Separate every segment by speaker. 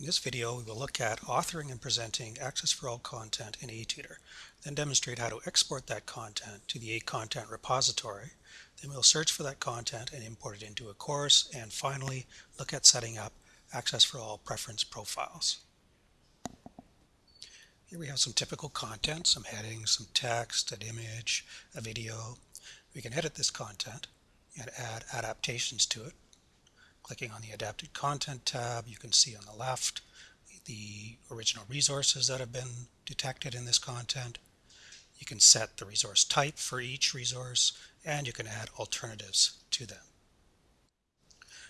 Speaker 1: In this video, we will look at authoring and presenting Access for All content in ATutor, then demonstrate how to export that content to the AContent repository. Then we'll search for that content and import it into a course, and finally look at setting up Access for All preference profiles. Here we have some typical content, some headings, some text, an image, a video. We can edit this content and add adaptations to it Clicking on the Adapted Content tab, you can see on the left the original resources that have been detected in this content. You can set the resource type for each resource, and you can add alternatives to them.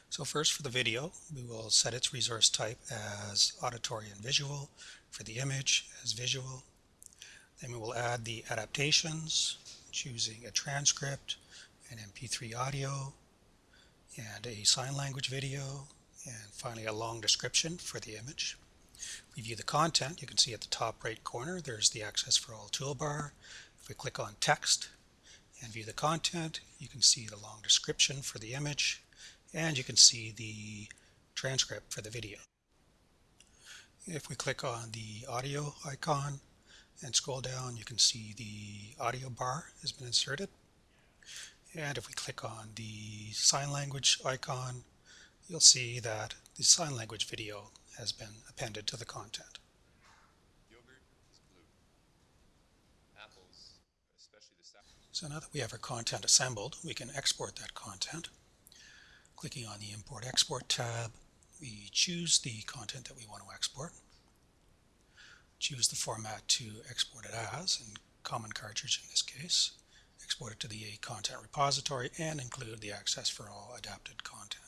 Speaker 1: So first for the video, we will set its resource type as auditory and visual, for the image as visual. Then we will add the adaptations, choosing a transcript, an MP3 audio, and a sign language video and finally a long description for the image. We view the content, you can see at the top right corner there's the Access for All toolbar. If we click on text and view the content, you can see the long description for the image and you can see the transcript for the video. If we click on the audio icon and scroll down, you can see the audio bar has been inserted. And if we click on the sign language icon, you'll see that the sign language video has been appended to the content. So now that we have our content assembled, we can export that content. Clicking on the Import Export tab, we choose the content that we want to export. Choose the format to export it as, in common cartridge in this case export it to the AContent repository, and include the access for all adapted content.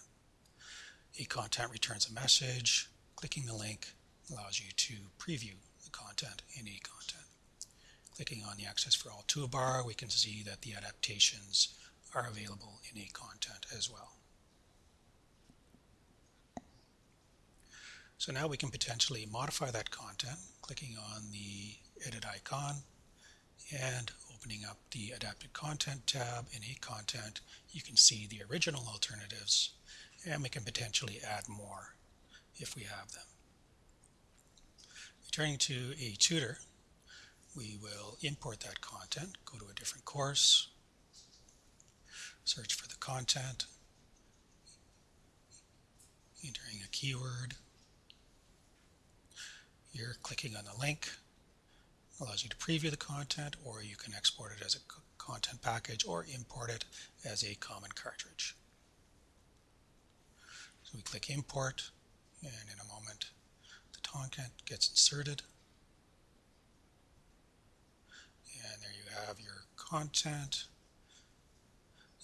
Speaker 1: AContent returns a message. Clicking the link allows you to preview the content in AContent. Clicking on the Access for All toolbar, we can see that the adaptations are available in AContent as well. So now we can potentially modify that content, clicking on the edit icon and opening up the adapted content tab. In AContent, you can see the original alternatives and we can potentially add more if we have them. Returning to ATutor, we will import that content, go to a different course, search for the content, entering a keyword, here clicking on the link, allows you to preview the content or you can export it as a content package or import it as a common cartridge. So we click import and in a moment the content gets inserted and there you have your content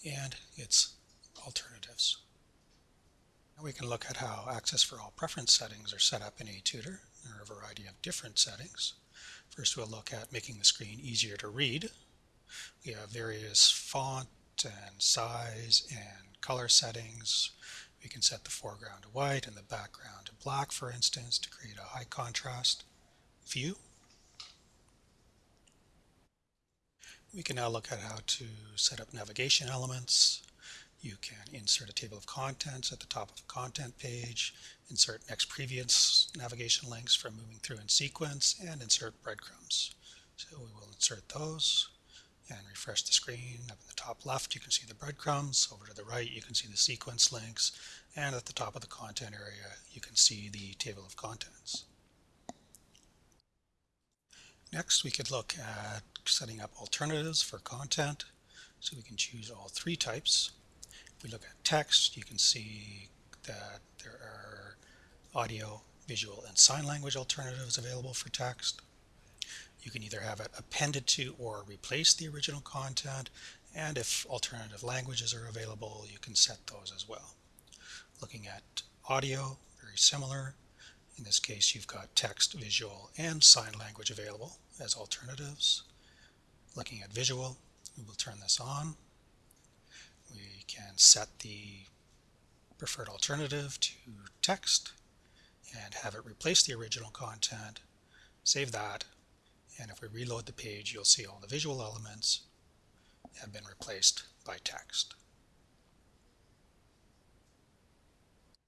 Speaker 1: and its alternatives. Now we can look at how Access for All preference settings are set up in ATutor. There are a variety of different settings. First we'll look at making the screen easier to read. We have various font and size and color settings. We can set the foreground to white and the background to black, for instance, to create a high contrast view. We can now look at how to set up navigation elements. You can insert a table of contents at the top of a content page, insert next previous navigation links for moving through in sequence, and insert breadcrumbs. So we will insert those and refresh the screen. Up in the top left you can see the breadcrumbs, over to the right you can see the sequence links, and at the top of the content area you can see the table of contents. Next we could look at setting up alternatives for content. So we can choose all three types. If we look at text, you can see that there are audio, visual, and sign language alternatives available for text. You can either have it appended to or replace the original content, and if alternative languages are available, you can set those as well. Looking at audio, very similar. In this case, you've got text, visual, and sign language available as alternatives. Looking at visual, we will turn this on set the preferred alternative to text and have it replace the original content, save that, and if we reload the page, you'll see all the visual elements have been replaced by text.